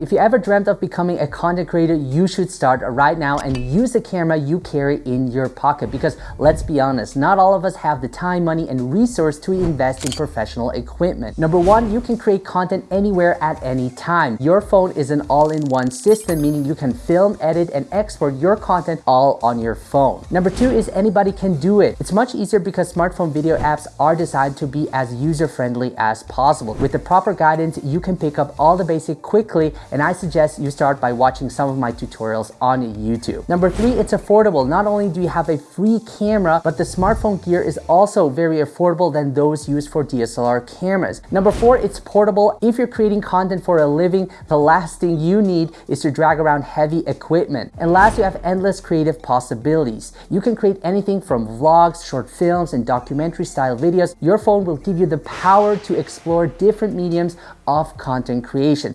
If you ever dreamt of becoming a content creator, you should start right now and use the camera you carry in your pocket because let's be honest, not all of us have the time, money, and resource to invest in professional equipment. Number one, you can create content anywhere at any time. Your phone is an all-in-one system, meaning you can film, edit, and export your content all on your phone. Number two is anybody can do it. It's much easier because smartphone video apps are designed to be as user-friendly as possible. With the proper guidance, you can pick up all the basic quickly and I suggest you start by watching some of my tutorials on YouTube. Number three, it's affordable. Not only do you have a free camera, but the smartphone gear is also very affordable than those used for DSLR cameras. Number four, it's portable. If you're creating content for a living, the last thing you need is to drag around heavy equipment. And last, you have endless creative possibilities. You can create anything from vlogs, short films, and documentary style videos. Your phone will give you the power to explore different mediums of content creation.